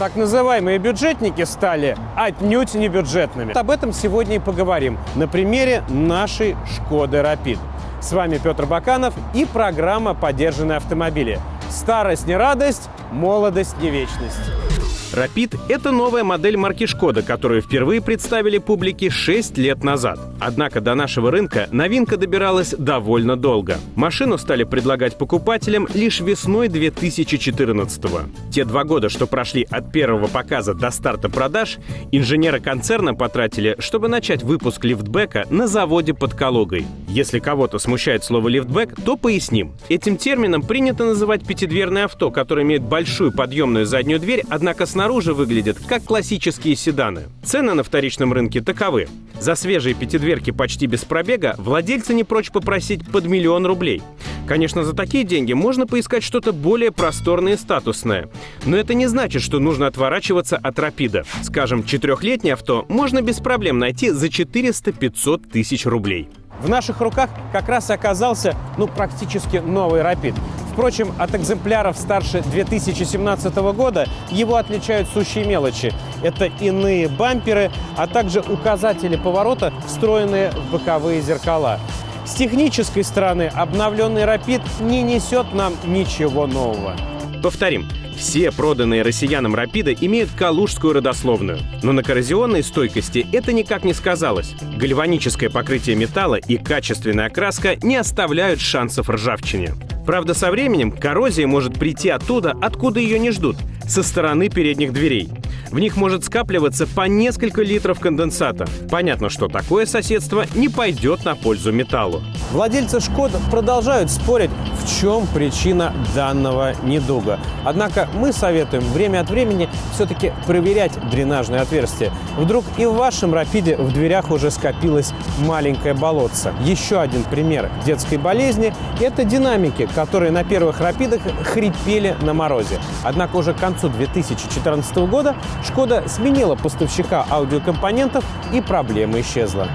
Так называемые бюджетники стали отнюдь не бюджетными. Об этом сегодня и поговорим на примере нашей «Шкоды Рапид». С вами Петр Баканов и программа «Подержанные автомобили». Старость не радость, молодость не вечность. Rapid — это новая модель марки «Шкода», которую впервые представили публике 6 лет назад. Однако до нашего рынка новинка добиралась довольно долго. Машину стали предлагать покупателям лишь весной 2014 -го. Те два года, что прошли от первого показа до старта продаж, инженеры концерна потратили, чтобы начать выпуск лифтбека на заводе под Калугой. Если кого-то смущает слово «лифтбэк», то поясним. Этим термином принято называть пятидверное авто, которое имеет большую подъемную заднюю дверь, однако снаружи выглядят как классические седаны. Цены на вторичном рынке таковы. За свежие пятидверки почти без пробега владельцы не прочь попросить под миллион рублей. Конечно, за такие деньги можно поискать что-то более просторное и статусное. Но это не значит, что нужно отворачиваться от рапида. Скажем, четырехлетнее авто можно без проблем найти за 400-500 тысяч рублей. В наших руках как раз и оказался, ну, практически новый «Рапид». Впрочем, от экземпляров старше 2017 года его отличают сущие мелочи. Это иные бамперы, а также указатели поворота, встроенные в боковые зеркала. С технической стороны обновленный «Рапид» не несет нам ничего нового. Повторим, все проданные россиянам «Рапиды» имеют калужскую родословную. Но на коррозионной стойкости это никак не сказалось. Гальваническое покрытие металла и качественная окраска не оставляют шансов ржавчине. Правда, со временем коррозия может прийти оттуда, откуда ее не ждут, со стороны передних дверей. В них может скапливаться по несколько литров конденсата. Понятно, что такое соседство не пойдет на пользу металлу. Владельцы «Шкод» продолжают спорить, в чем причина данного недуга. Однако мы советуем время от времени все-таки проверять дренажные отверстия. Вдруг и в вашем «Рапиде» в дверях уже скопилось маленькое болотце. Еще один пример детской болезни – это динамики, которые на первых «Рапидах» хрипели на морозе. Однако уже к концу 2014 года «Шкода» сменила поставщика аудиокомпонентов и проблема исчезла.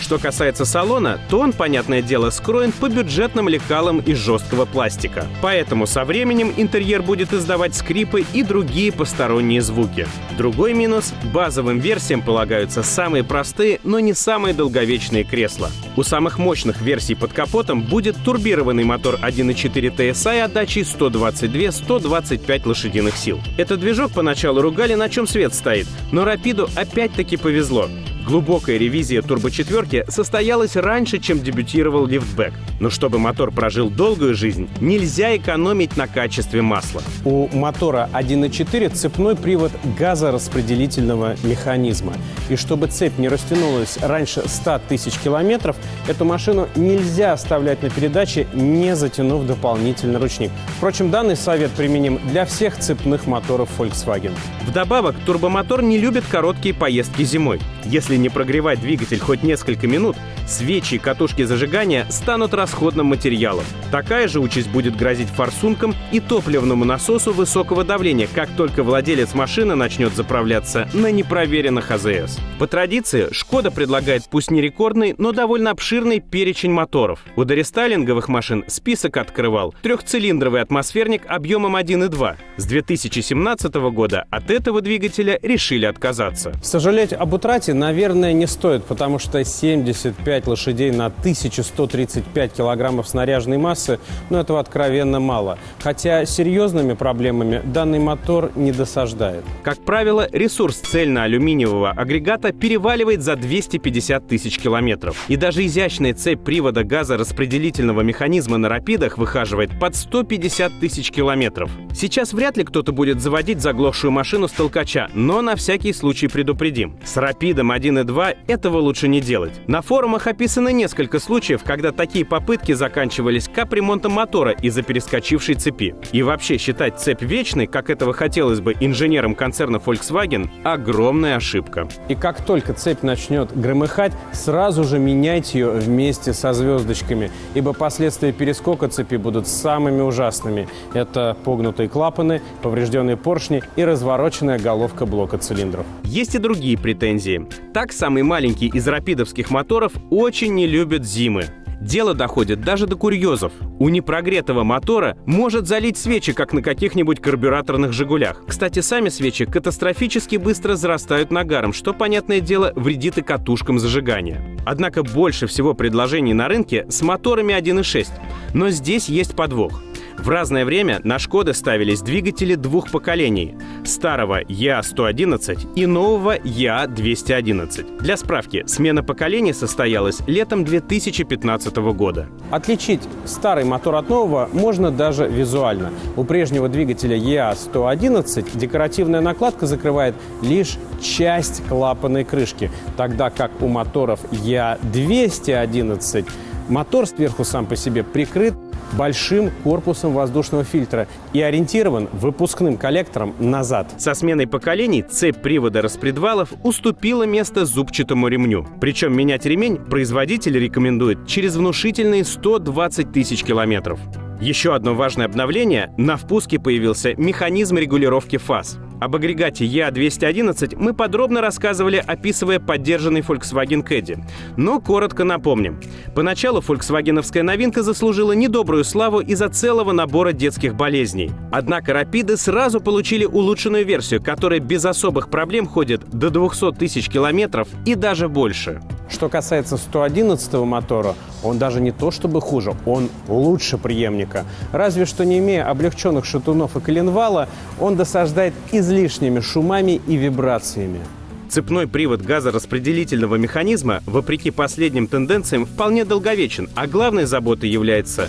Что касается салона, то он, понятное дело, скроен по бюджетным лекалам из жесткого пластика. Поэтому со временем интерьер будет издавать скрипы и другие посторонние звуки. Другой минус — базовым версиям полагаются самые простые, но не самые долговечные кресла. У самых мощных версий под капотом будет турбированный мотор 1.4 TSI отдачей 122-125 лошадиных сил. Этот движок поначалу ругали, на чем свет стоит, но Рапиду опять-таки повезло. Глубокая ревизия турбочетверки состоялась раньше, чем дебютировал лифтбэк. Но чтобы мотор прожил долгую жизнь, нельзя экономить на качестве масла. У мотора 1.4 цепной привод газораспределительного механизма. И чтобы цепь не растянулась раньше 100 тысяч километров, эту машину нельзя оставлять на передаче, не затянув дополнительный ручник. Впрочем, данный совет применим для всех цепных моторов Volkswagen. Вдобавок, турбомотор не любит короткие поездки зимой. Если не прогревать двигатель хоть несколько минут, свечи и катушки зажигания станут расходным материалом. Такая же участь будет грозить форсункам и топливному насосу высокого давления, как только владелец машины начнет заправляться на непроверенных АЗС. По традиции, Шкода предлагает пусть не рекордный, но довольно обширный перечень моторов. У дорестайлинговых машин список открывал трехцилиндровый атмосферник объемом 1,2. С 2017 года от этого двигателя решили отказаться. Сожалеть об утрате, наверное, наверное, не стоит, потому что 75 лошадей на 1135 килограммов снаряженной массы, ну, этого откровенно мало. Хотя серьезными проблемами данный мотор не досаждает. Как правило, ресурс цельно-алюминиевого агрегата переваливает за 250 тысяч километров. И даже изящная цепь привода газораспределительного механизма на рапидах выхаживает под 150 тысяч километров. Сейчас вряд ли кто-то будет заводить заглохшую машину с толкача, но на всякий случай предупредим. С рапидом 1 1 и 2, этого лучше не делать. На форумах описано несколько случаев, когда такие попытки заканчивались капремонтом мотора из-за перескочившей цепи. И вообще считать цепь вечной, как этого хотелось бы инженерам концерна Volkswagen, огромная ошибка. И как только цепь начнет громыхать, сразу же меняйте ее вместе со звездочками, ибо последствия перескока цепи будут самыми ужасными. Это погнутые клапаны, поврежденные поршни и развороченная головка блока цилиндров. Есть и другие претензии. Так, самый маленький из рапидовских моторов очень не любит зимы. Дело доходит даже до курьезов. У непрогретого мотора может залить свечи, как на каких-нибудь карбюраторных «Жигулях». Кстати, сами свечи катастрофически быстро зарастают нагаром, что, понятное дело, вредит и катушкам зажигания. Однако больше всего предложений на рынке с моторами 1.6. Но здесь есть подвох. В разное время на «Шкоды» ставились двигатели двух поколений – старого ЯА-111 и нового ЯА-211. Для справки, смена поколений состоялась летом 2015 года. Отличить старый мотор от нового можно даже визуально. У прежнего двигателя ЕА-111 декоративная накладка закрывает лишь часть клапанной крышки, тогда как у моторов ЕА-211 мотор сверху сам по себе прикрыт большим корпусом воздушного фильтра и ориентирован выпускным коллектором назад. Со сменой поколений цепь привода распредвалов уступила место зубчатому ремню. Причем менять ремень производитель рекомендует через внушительные 120 тысяч километров. Еще одно важное обновление – на впуске появился механизм регулировки фаз. Об агрегате EA211 мы подробно рассказывали, описывая поддержанный Volkswagen Caddy. Но коротко напомним. Поначалу фольксвагеновская новинка заслужила недобрую славу из-за целого набора детских болезней. Однако Рапиды сразу получили улучшенную версию, которая без особых проблем ходит до 200 тысяч километров и даже больше. Что касается 111 мотора, он даже не то чтобы хуже, он лучше преемника. Разве что не имея облегченных шатунов и коленвала, он досаждает излишними шумами и вибрациями. Цепной привод газораспределительного механизма, вопреки последним тенденциям, вполне долговечен, а главной заботой является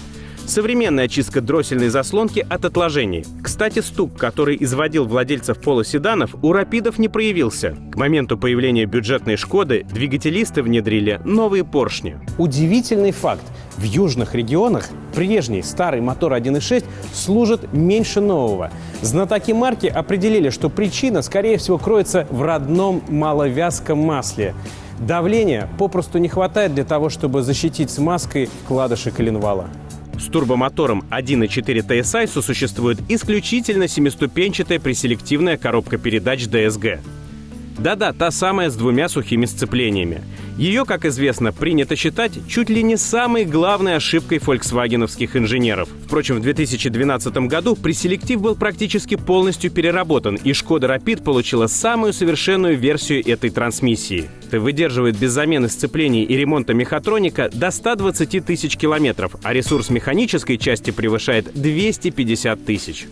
Современная очистка дроссельной заслонки от отложений. Кстати, стук, который изводил владельцев полуседанов, у «Рапидов» не проявился. К моменту появления бюджетной «Шкоды» двигателисты внедрили новые поршни. Удивительный факт. В южных регионах прежний старый мотор 1.6 служит меньше нового. Знатоки марки определили, что причина, скорее всего, кроется в родном маловязком масле. Давления попросту не хватает для того, чтобы защитить смазкой вкладыши коленвала. С турбомотором 1.4 TSI сосуществует исключительно семиступенчатая преселективная коробка передач DSG. Да-да, та самая с двумя сухими сцеплениями. Ее, как известно, принято считать чуть ли не самой главной ошибкой фольксвагеновских инженеров. Впрочем, в 2012 году преселектив был практически полностью переработан, и Шкода Rapid получила самую совершенную версию этой трансмиссии. Выдерживает без замены сцеплений и ремонта мехатроника до 120 тысяч километров, а ресурс механической части превышает 250 тысяч.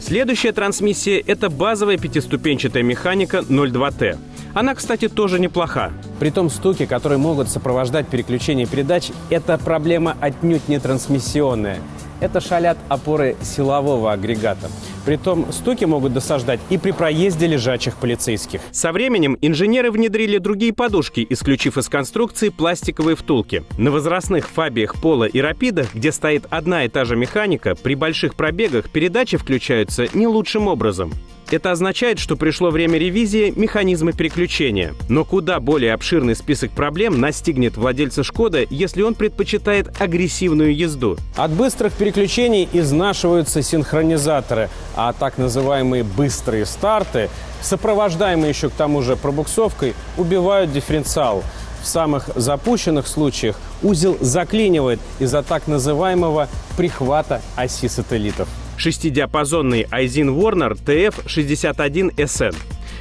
Следующая трансмиссия — это базовая пятиступенчатая механика 02T. Она, кстати, тоже неплоха. При том стуки, которые могут сопровождать переключение передач, это проблема отнюдь не трансмиссионная. Это шалят опоры силового агрегата. Притом стуки могут досаждать и при проезде лежачих полицейских. Со временем инженеры внедрили другие подушки, исключив из конструкции пластиковые втулки. На возрастных фабиях Пола и Рапидах, где стоит одна и та же механика, при больших пробегах передачи включаются не лучшим образом. Это означает, что пришло время ревизии механизма переключения. Но куда более обширный список проблем настигнет владельца «Шкода», если он предпочитает агрессивную езду. От быстрых переключений изнашиваются синхронизаторы, а так называемые быстрые старты, сопровождаемые еще к тому же пробуксовкой, убивают дифференциал. В самых запущенных случаях узел заклинивает из-за так называемого прихвата оси сателлитов шестидиапазонный Айзин Warner TF61SN.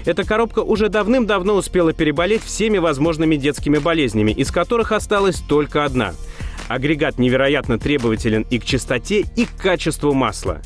Эта коробка уже давным-давно успела переболеть всеми возможными детскими болезнями, из которых осталась только одна. Агрегат невероятно требователен и к чистоте, и к качеству масла.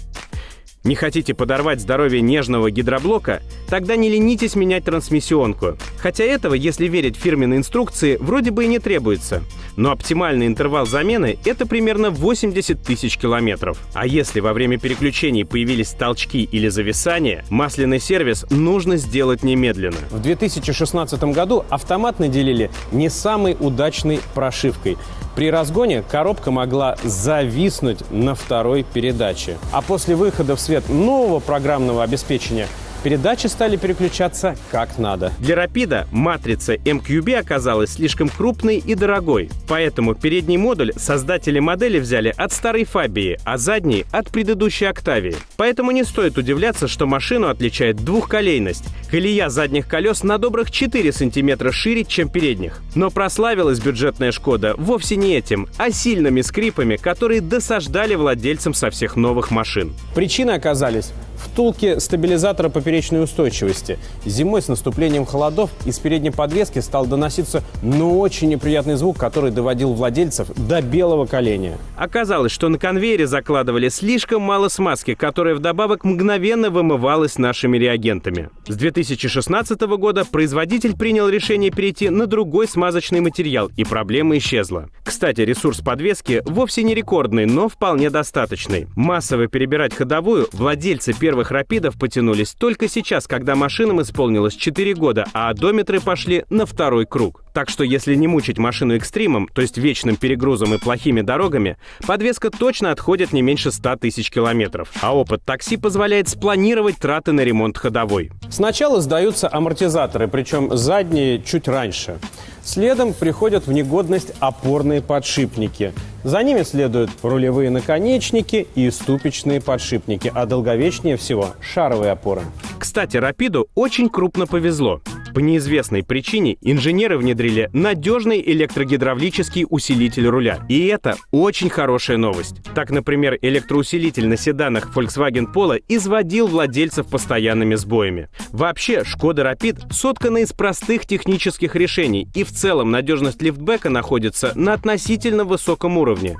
Не хотите подорвать здоровье нежного гидроблока? Тогда не ленитесь менять трансмиссионку. Хотя этого, если верить фирменной инструкции, вроде бы и не требуется. Но оптимальный интервал замены — это примерно 80 тысяч километров. А если во время переключений появились толчки или зависания, масляный сервис нужно сделать немедленно. В 2016 году автомат наделили не самой удачной прошивкой. При разгоне коробка могла зависнуть на второй передаче. А после выхода в свет нового программного обеспечения Передачи стали переключаться как надо. Для Рапида матрица MQB оказалась слишком крупной и дорогой, поэтому передний модуль создатели модели взяли от старой Фабии, а задний — от предыдущей Октавии. Поэтому не стоит удивляться, что машину отличает двухколейность. Колея задних колес на добрых 4 сантиметра шире, чем передних. Но прославилась бюджетная «Шкода» вовсе не этим, а сильными скрипами, которые досаждали владельцам со всех новых машин. Причины оказались втулки стабилизатора поперечной устойчивости. Зимой с наступлением холодов из передней подвески стал доноситься ну очень неприятный звук, который доводил владельцев до белого коленя. Оказалось, что на конвейере закладывали слишком мало смазки, которая вдобавок мгновенно вымывалась нашими реагентами. С 2016 года производитель принял решение перейти на другой смазочный материал, и проблема исчезла. Кстати, ресурс подвески вовсе не рекордный, но вполне достаточный. Массово перебирать ходовую владельцы первых рапидов потянулись только сейчас, когда машинам исполнилось 4 года, а одометры пошли на второй круг. Так что если не мучить машину экстримом, то есть вечным перегрузом и плохими дорогами, подвеска точно отходит не меньше 100 тысяч километров. А опыт такси позволяет спланировать траты на ремонт ходовой. Сначала сдаются амортизаторы, причем задние чуть раньше. Следом приходят в негодность опорные подшипники. За ними следуют рулевые наконечники и ступичные подшипники, а долговечнее всего шаровые опоры. Кстати, Рапиду очень крупно повезло. По неизвестной причине инженеры внедрили надежный электрогидравлический усилитель руля. И это очень хорошая новость. Так, например, электроусилитель на седанах Volkswagen Polo изводил владельцев постоянными сбоями. Вообще, Шкода Rapid соткана из простых технических решений, и в целом надежность лифтбека находится на относительно высоком уровне.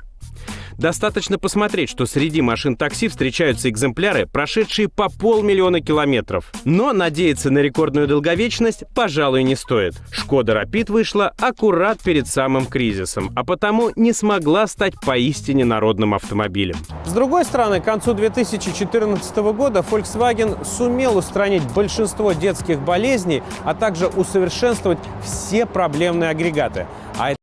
Достаточно посмотреть, что среди машин такси встречаются экземпляры, прошедшие по полмиллиона километров. Но надеяться на рекордную долговечность, пожалуй, не стоит. Шкода Rapid вышла аккурат перед самым кризисом, а потому не смогла стать поистине народным автомобилем. С другой стороны, к концу 2014 года Volkswagen сумел устранить большинство детских болезней, а также усовершенствовать все проблемные агрегаты. А